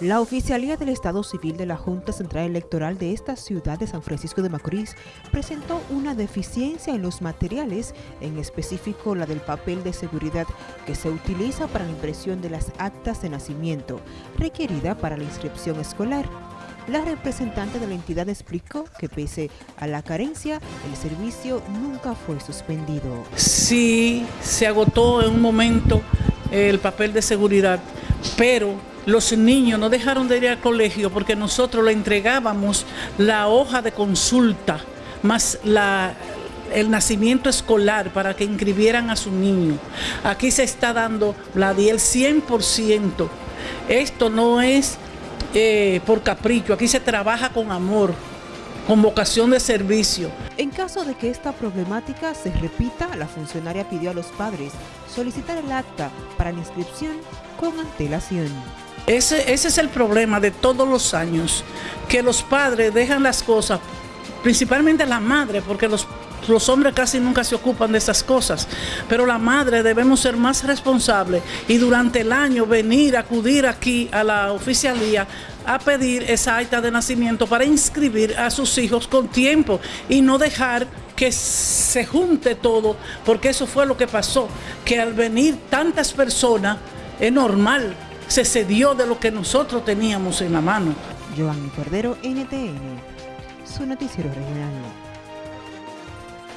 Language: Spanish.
La Oficialía del Estado Civil de la Junta Central Electoral de esta ciudad de San Francisco de Macorís presentó una deficiencia en los materiales, en específico la del papel de seguridad que se utiliza para la impresión de las actas de nacimiento, requerida para la inscripción escolar. La representante de la entidad explicó que pese a la carencia, el servicio nunca fue suspendido. Sí, se agotó en un momento el papel de seguridad, pero los niños no dejaron de ir al colegio porque nosotros le entregábamos la hoja de consulta más el nacimiento escolar para que inscribieran a su niño. Aquí se está dando la el 100%. Esto no es eh, por capricho, aquí se trabaja con amor, con vocación de servicio. En caso de que esta problemática se repita, la funcionaria pidió a los padres solicitar el acta para la inscripción con antelación. Ese, ese es el problema de todos los años, que los padres dejan las cosas, principalmente la madre, porque los los hombres casi nunca se ocupan de esas cosas, pero la madre debemos ser más responsables y durante el año venir, acudir aquí a la oficialía a pedir esa acta de nacimiento para inscribir a sus hijos con tiempo y no dejar que se junte todo, porque eso fue lo que pasó, que al venir tantas personas es normal se cedió de lo que nosotros teníamos en la mano. Giovanni Cordero, NTN, su noticiero regional.